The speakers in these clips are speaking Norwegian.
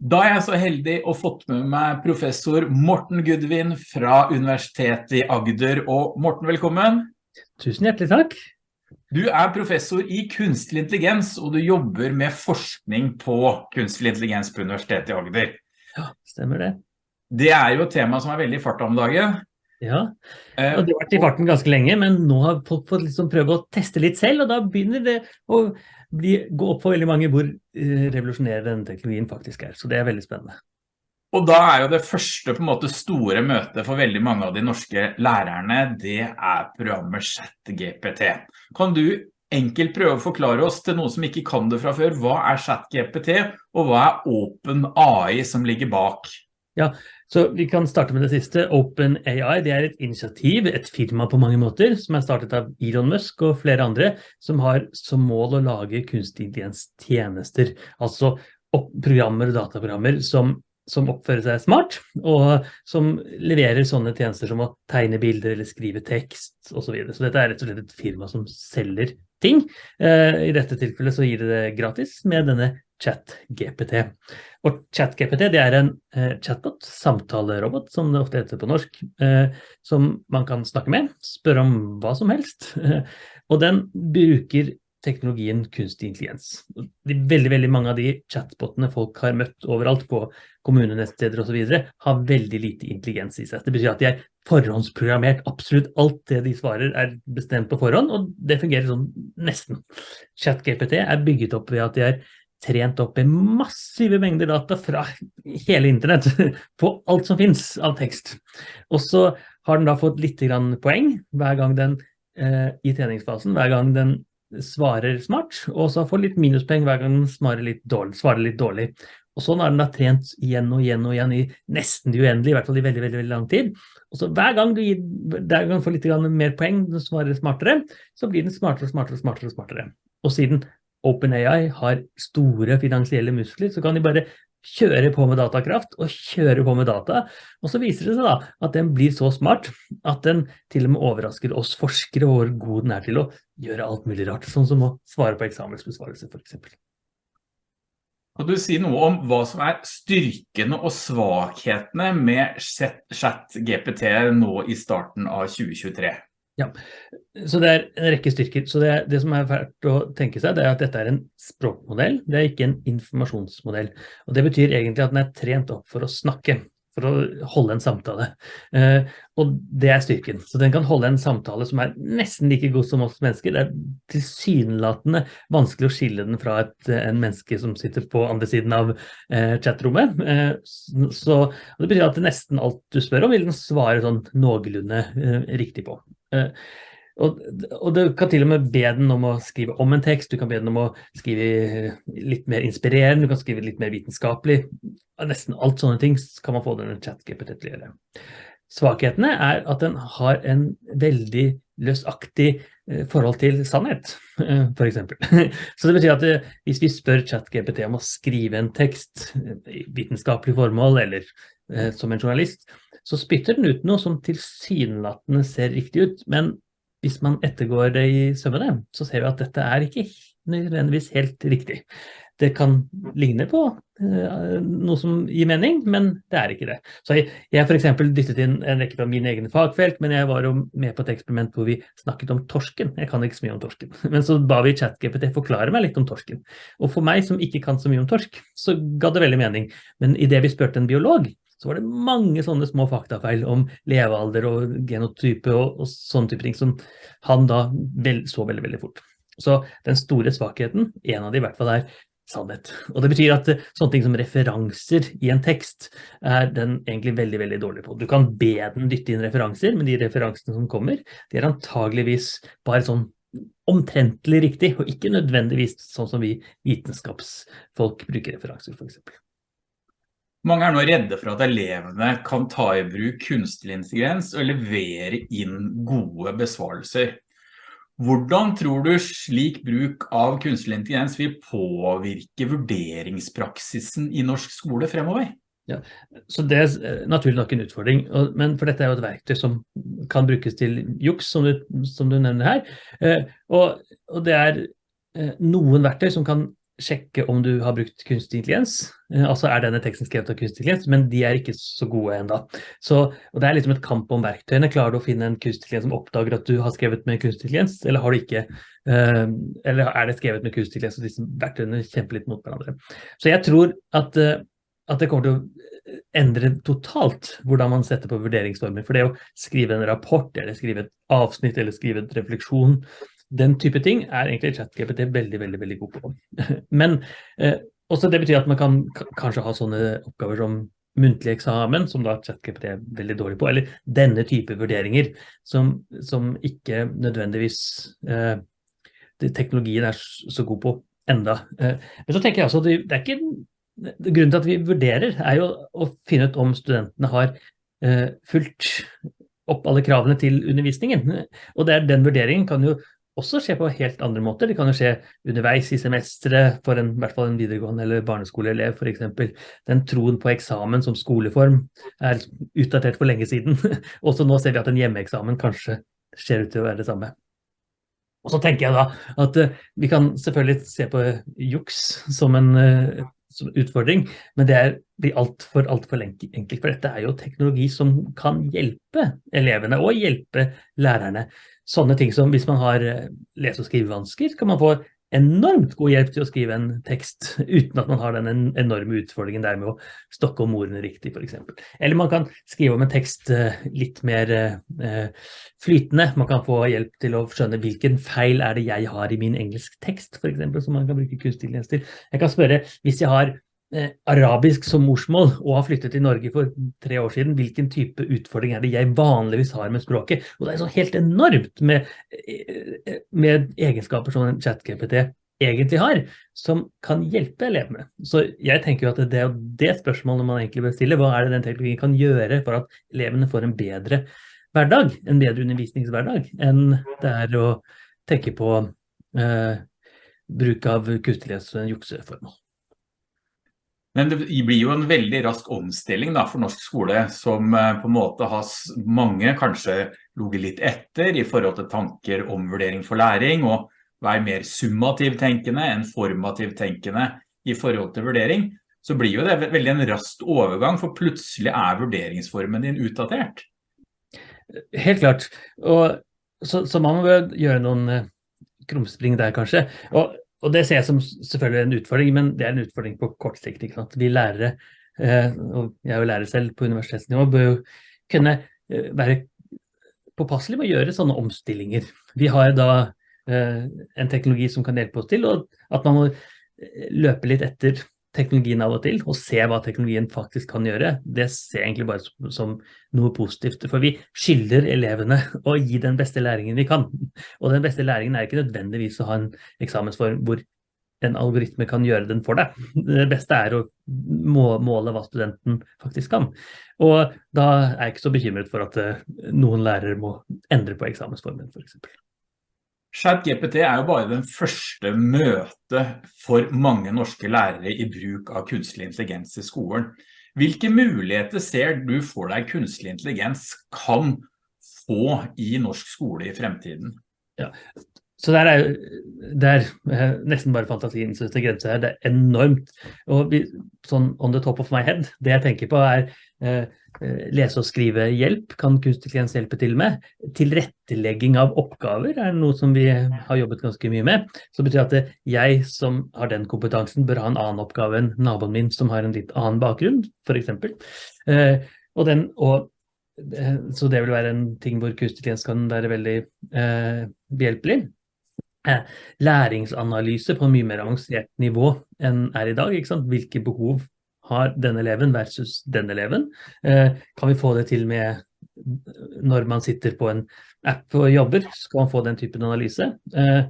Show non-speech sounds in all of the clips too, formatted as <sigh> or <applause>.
Da er jeg så heldig å fått med meg professor Morten Gudvin fra Universitetet i Agder. Og Morten, velkommen. Tusen hjertelig takk. Du er professor i kunstig intelligens, og du jobber med forskning på kunstig intelligens på Universitetet i Agder. Ja, stemmer det. Det er jo et tema som er veldig i farta om dagen. Ja, eh, og det har vært i farten ganske lenge, men nå har folk fått liksom prøve å teste litt selv, og da begynner det å bli, gå opp for veldig mange hvor uh, revolusjonerende denne teknologien faktisk er. Så det er veldig spennende. Og da er jo det første på en måte store møtet for veldig mange av de norske lærerne, det er programmet ChatGPT. Kan du enkelt prøve å forklare oss til noen som ikke kan det fra før, hva er ChatGPT, og hva er OpenAI som ligger bak? Ja, så vi kan starte med det siste. OpenAI det er et initiativ, et firma på mange måter, som er startet av Elon Musk og flere andre, som har som mål å lage kunstig intelligens-tjenester. Altså programmer og dataprogrammer som, som oppfører seg smart, og som leverer sånne tjenester som å tegne bilder eller skrive tekst osv. Så, videre. så dette er rett og slett et firma som selger ting. Eh, I dette tilfellet så gir det det gratis med denne ChatGPT. Og ChatGPT det er en eh, chatbot, samtalerobot, som det ofte heter på norsk, eh, som man kan snakke med, spørre om hva som helst. <laughs> og den bruker teknologien kunstig intelligens. De, veldig, veldig mange av de chatbotene folk har møtt overalt på kommunenettsteder videre, har veldig lite intelligens i seg. Det betyr at de er forhåndsprogrammert. Absolutt alt det de svarer er bestemt på forhånd, og det fungerer sånn nesten. ChatGPT er bygget opp ved at de er trent opp i massive mengder data fra hele internett <laughs> på alt som finnes av tekst. Og så har den da fått litt poeng hver gang den eh, i treningsfasen, hver gang den svarer smart, og så får litt minuspoeng hver gang den svarer litt dårlig. Svarer litt dårlig. Og sånn har den da trent igjen og igjen og igjen i nesten det uendelige, i hvert fall i veldig, veldig, veldig lang tid. Og så hver gang du gir, hver gang får litt mer poeng, den svarer smartere, så blir den smartere og smartere smartere. Og smartere. Og siden OpenAI har store finansielle muskler, så kan de bare kjøre på med datakraft og kjører på med data. Og så viser det seg da at den blir så smart at den til og med overrasker oss forskere hvor god den er til å gjøre alt mulig rart, sånn som å svare på eksamensbesvarelse for eksempel. Kan du si noe om hva som er styrkene og svakhetene med chat-GPT nå i starten av 2023? Ja, så det er en rekke styrker. Så det, det, som er verdt å tenke seg, det er at dette er en språkmodell, det er ikke en informasjonsmodell. Og det betyr egentlig at den er trent opp for å snakke, for å holde en samtale. Eh, og det er styrken. Så den kan holde en samtale som er nesten like god som oss mennesker. Det er tilsynelatende vanskelig å skille den fra et en menneske som sitter på andre siden av eh, chatrommet. Eh, så det betyr at nesten alt du spør om, vil den svare sånn noenlunde eh, riktig på. Eh, og, og, du kan til og med be den om å skrive om en tekst, du kan be den om å skrive litt mer inspirerende, du kan skrive litt mer vitenskapelig. Nesten alt sånne ting kan man få denne chat-GPT til å gjøre. Svakhetene er at den har en veldig løsaktig eh, forhold til sannhet, eh, for eksempel. <laughs> Så det betyr at hvis vi spør chat-GPT om å skrive en tekst i vitenskapelig formål, eller som en journalist, så spytter den ut noe som tilsynelatende ser riktig ut, men hvis man ettergår det i sømmene, så ser vi at dette er ikke nødvendigvis helt riktig. Det kan ligne på uh, noe som gir mening, men det er ikke det. Så jeg, jeg for eksempel dyttet inn en rekke fra mine egne fagfelt, men jeg var jo med på et eksperiment hvor vi snakket om torsken. Jeg kan ikke så mye om torsken. <laughs> Men så ba vi ChatGPT forklare meg litt om torsken. Og for meg som ikke kan så mye om torsk, så ga det veldig mening. Men i det vi spurte en biolog, så var det mange sånne små faktafeil om levealder og genotype og, og sånne type ting som han da vel, så veldig, veldig fort. Så den store svakheten, en av de i hvert fall er sannhet. Og det betyr at sånne ting som referanser i en tekst er den egentlig veldig, veldig dårlig på. Du kan be den dytte inn referanser, men de referansene som kommer, de er antageligvis bare sånn omtrentlig riktig, og ikke nødvendigvis sånn som vi vitenskapsfolk bruker referanser for eksempel. Mange er nå redde for at elevene kan ta i bruk kunstig intelligens og levere inn gode besvarelser. Hvordan tror du slik bruk av kunstig intelligens vil påvirke vurderingspraksisen i norsk skole fremover? Ja, så Det er eh, naturlig nok en utfordring, men for dette er jo et verktøy som kan brukes til juks, som du, som du nevner her. Eh, og, og, det er eh, noen verktøy som kan sjekke om du har brukt kunstig intelligens. Eh, altså er denne teksten skrevet av kunstig intelligens, men de er ikke så gode enda. Og det er liksom et kamp om verktøyene. Klarer du å finne en kunstig intelligens som oppdager at du har skrevet med kunstig intelligens, eller har du ikke? Uh, eller er det skrevet med kunstig intelligens, og disse verktøyene kjemper litt mot hverandre. Så jeg tror at, uh, at det kommer til å endre totalt hvordan man setter på vurderingsformer. For det å skrive en rapport, eller skrive et avsnitt, eller skrive en refleksjon, den type ting er egentlig ChatGPT veldig, veldig, veldig god på. <laughs> Men eh, også det betyr at man kan kanskje ha sånne oppgaver som muntlig eksamen, som da ChatGPT er veldig dårlig på, eller denne type vurderinger som, som ikke nødvendigvis eh, teknologien er så god på enda. Eh, men så tenker jeg altså, det, det er ikke Grunnen til at vi vurderer, er jo å finne ut om studentene har eh, fulgt opp alle kravene til undervisningen. Og det er den vurderingen kan jo også skje på helt andre måter. Det kan jo skje underveis i semesteret for en, i hvert fall en videregående eller barneskoleelev f.eks. Den troen på eksamen som skoleform er utdatert for lenge siden. <laughs> Også nå ser vi at en hjemmeeksamen kanskje ser ut til å være det samme. Og så tenker jeg da at uh, vi kan selvfølgelig se på juks som en uh, som utfordring, men det er, blir altfor alt for enkelt. For dette er jo teknologi som kan hjelpe elevene og hjelpe lærerne sånne ting som hvis man har eh, lese- og skrivevansker, kan man få enormt god hjelp til å skrive en tekst <laughs> uten at man har den enorme utfordringen der med å stokke om ordene riktig, for eksempel. Eller man kan skrive om en tekst eh, litt mer eh, flytende. Man kan få hjelp til å skjønne hvilken feil er det jeg har i min engelsk tekst, for eksempel, som man kan bruke kunstig intelligens til. Jeg kan spørre, hvis jeg har Eh, arabisk som morsmål og har flyttet til Norge for tre år siden, hvilken type utfordring er det jeg vanligvis har med språket? Og det er så helt enormt med, eh, med egenskaper som en chat-GPT egentlig har, som kan hjelpe elevene. Så jeg tenker jo at det er det spørsmålet man egentlig bør stille. Hva er det den teknologien kan gjøre for at elevene får en bedre hverdag, en bedre undervisningshverdag, enn det er å tenke på eh, bruk av kunstighet og jukseformål. Men det blir jo en veldig rask omstilling da, for norsk skole, som eh, på en måte har mange kanskje loget litt etter i forhold til tanker om vurdering for læring, og være mer summativ tenkende enn formativ tenkende i forhold til vurdering, så blir jo det veldig en rask overgang, for plutselig er vurderingsformen din utdatert. Helt klart. Og så, så man må gjøre noen eh, krumspring der kanskje. Og og det ser jeg som selvfølgelig en utfordring, men det er en utfordring på kort sikt. ikke sant? Vi lærere, eh, og jeg er jo lærer selv på universitetsnivå, bør jo kunne eh, være påpasselige med å gjøre sånne omstillinger. Vi har da eh, en teknologi som kan hjelpe oss til, og at man må løpe litt etter teknologien av og til, og se hva teknologien faktisk kan gjøre, det ser jeg egentlig bare som, noe positivt. For vi skylder elevene <laughs> å gi den beste læringen vi kan. Og den beste læringen er ikke nødvendigvis å ha en eksamensform hvor en algoritme kan gjøre den for deg. Det beste er å måle hva studenten faktisk kan. Og da er jeg ikke så bekymret for at eh, noen lærere må endre på eksamensformen, for eksempel. ChatGPT er jo bare den første møte for mange norske lærere i bruk av kunstig intelligens i skolen. Hvilke muligheter ser du for deg kunstig intelligens kan få i norsk skole i fremtiden? Ja, så der er det er eh, nesten bare fantasien som setter grenser her. Det er enormt. Og vi, sånn on the top of my head, det jeg tenker på er eh, lese- og skrivehjelp kan kunstig intelligens hjelpe til med. Tilrettelegging av oppgaver er noe som vi har jobbet ganske mye med. Så betyr at jeg som har den kompetansen bør ha en annen oppgave enn naboen min som har en litt annen bakgrunn, f.eks. Eh, og den, og eh, så det vil være en ting hvor kunstig intelligens kan være veldig eh, behjelpelig. Eh, læringsanalyse på en mye mer avansert nivå enn er i dag. Hvilke behov har denne eleven versus denne eleven? Eh, kan vi få det til med når man sitter på en app og jobber, skal man få den typen analyse. Eh,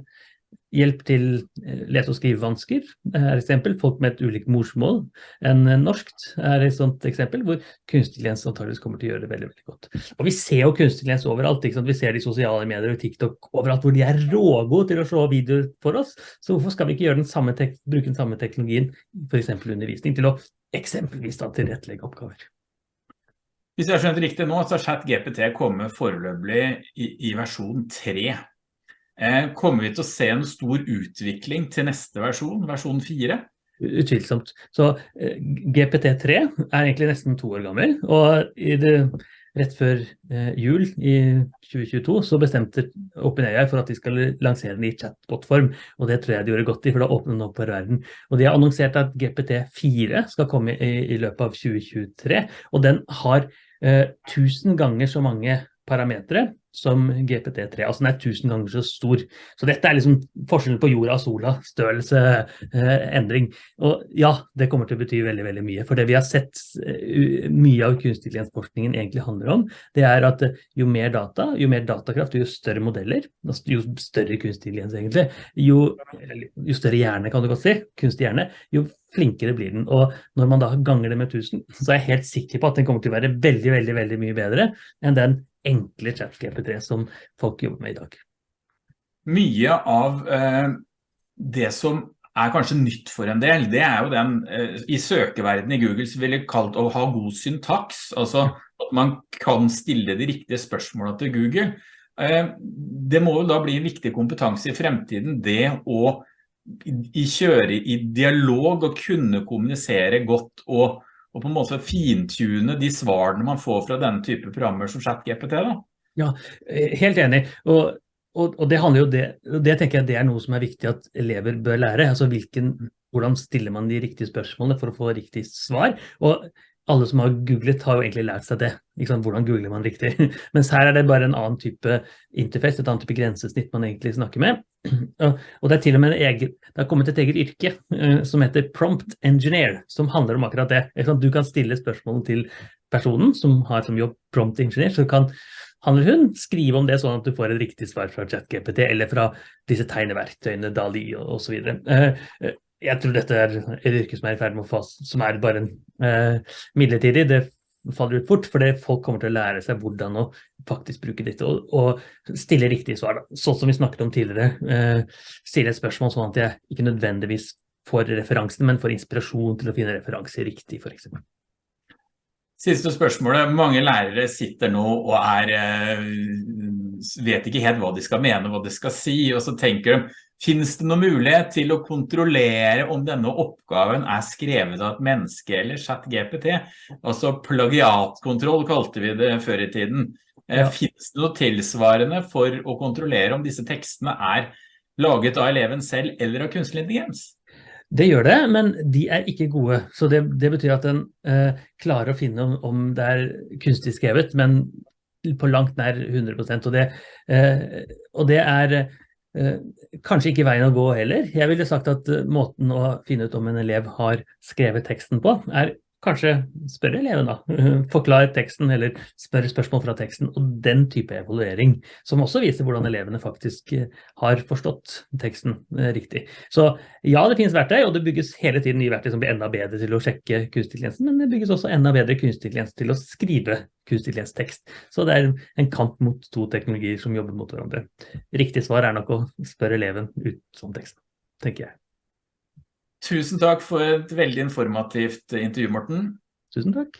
Hjelp til let- lese- og skrivevansker er et eksempel. Folk med et ulikt morsmål enn norskt er et sånt eksempel, hvor kunstig lens antageligvis kommer til å gjøre det veldig veldig godt. Og Vi ser jo kunstig lens overalt. Vi ser det i sosiale medier og TikTok overalt, hvor de er rågode til å slå videoer for oss. Så hvorfor skal vi ikke den bruke den samme teknologien, f.eks. undervisning, til å eksempelvis da tilrettelegge oppgaver? Hvis jeg har skjønt riktig nå, så har ChatGPT kommet foreløpig i, i versjon 3. Eh, kommer vi til å se en stor utvikling til neste versjon, versjon 4? Utvilsomt. Så eh, GPT3 er egentlig nesten to år gammel, og i det rett før eh, jul i 2022 så bestemte OpenAI for at de skal lansere den i chatbot-form, og det tror jeg de gjorde godt i, for da åpner den opp for verden. Og de har annonsert at GPT4 skal komme i, i løpet av 2023, og den har eh, tusen ganger så mange parametere som GPT3. Altså den er tusen ganger så stor. Så dette er liksom forskjellen på jorda og sola, størrelse, eh, endring. Og ja, det kommer til å bety veldig, veldig mye. For det vi har sett uh, mye av kunstig intelligensforskningen egentlig handler om, det er at uh, jo mer data, jo mer datakraft, jo større modeller, altså, jo større kunstig intelligens egentlig, jo, jo, større hjerne kan du godt si, kunstig hjerne, jo flinkere blir den. Og når man da ganger det med 1000, så er jeg helt sikker på at den kommer til å være veldig, veldig, veldig mye bedre enn den enkle chat-GPT som folk jobber med i dag. Mye av eh, det som er kanskje nytt for en del, det er jo den, eh, i søkeverdenen i Google så ville kalt å ha god syntaks, altså at man kan stille de riktige spørsmålene til Google. Eh, det må jo da bli en viktig kompetanse i fremtiden, det å i kjøre i dialog og kunne kommunisere godt og og på en måte fintune de svarene man får fra denne type programmer som ChatGPT da? Ja, eh, helt enig. Og, og, og, det handler jo det, det tenker jeg det er noe som er viktig at elever bør lære. Altså hvilken, hvordan stiller man de riktige spørsmålene for å få riktig svar? Og alle som har googlet har jo egentlig lært seg det. Hvordan googler man riktig? <laughs> Mens her er det bare en annen type interface, et annet type grensesnitt man egentlig snakker med. <clears throat> Og det er til og med en egen, det har kommet et eget yrke uh, som heter prompt engineer, som handler om akkurat det. Du kan stille spørsmål til personen som har som jobb prompt engineer, så kan han eller hun skrive om det sånn at du får et riktig svar fra ChatGPT eller fra disse tegneverktøyene, DALI og, og jeg tror dette er et yrke som er i ferd med å fase, som er bare en midlertidig. Det faller ut fort, fordi folk kommer til å lære seg hvordan å faktisk bruke dette og, og stille riktige svar. Sånn som vi snakket om tidligere, eh, stille et spørsmål sånn at jeg ikke nødvendigvis får referansen, men får inspirasjon til å finne referanser riktig, for eksempel. Siste spørsmålet. Mange lærere sitter nå og er, eh, vet ikke helt hva de skal mene, hva de skal si, og så tenker de Finnes det noen mulighet til å kontrollere om denne oppgaven er skrevet av et menneske eller chat GPT? Altså plagiatkontroll kalte vi det før i tiden. Eh, ja. Finnes det noe tilsvarende for å kontrollere om disse tekstene er laget av eleven selv eller av kunstig intelligens? Det gjør det, men de er ikke gode. Så det, det betyr at den eh, klarer å finne om, om, det er kunstig skrevet, men på langt nær 100% og det, eh, og det er kanskje ikke veien å gå heller. Jeg ville sagt at eh, måten å finne ut om en elev har skrevet teksten på, er kanskje spørre eleven da, <laughs> forklar teksten eller spør spørsmål fra teksten, og den type evaluering, som også viser hvordan elevene faktisk eh, har forstått teksten eh, riktig. Så ja, det finnes verktøy, og det bygges hele tiden nye verktøy som blir enda bedre til å sjekke kunstig intelligens, men det bygges også enda bedre kunstig intelligens til å skrive kunstig intelligens-tekst. Så det er en kamp mot to teknologier som jobber mot hverandre. Riktig svar er nok å spørre eleven ut som tekst, tenker jeg. Tusen takk for et veldig informativt intervju, Morten. Tusen takk.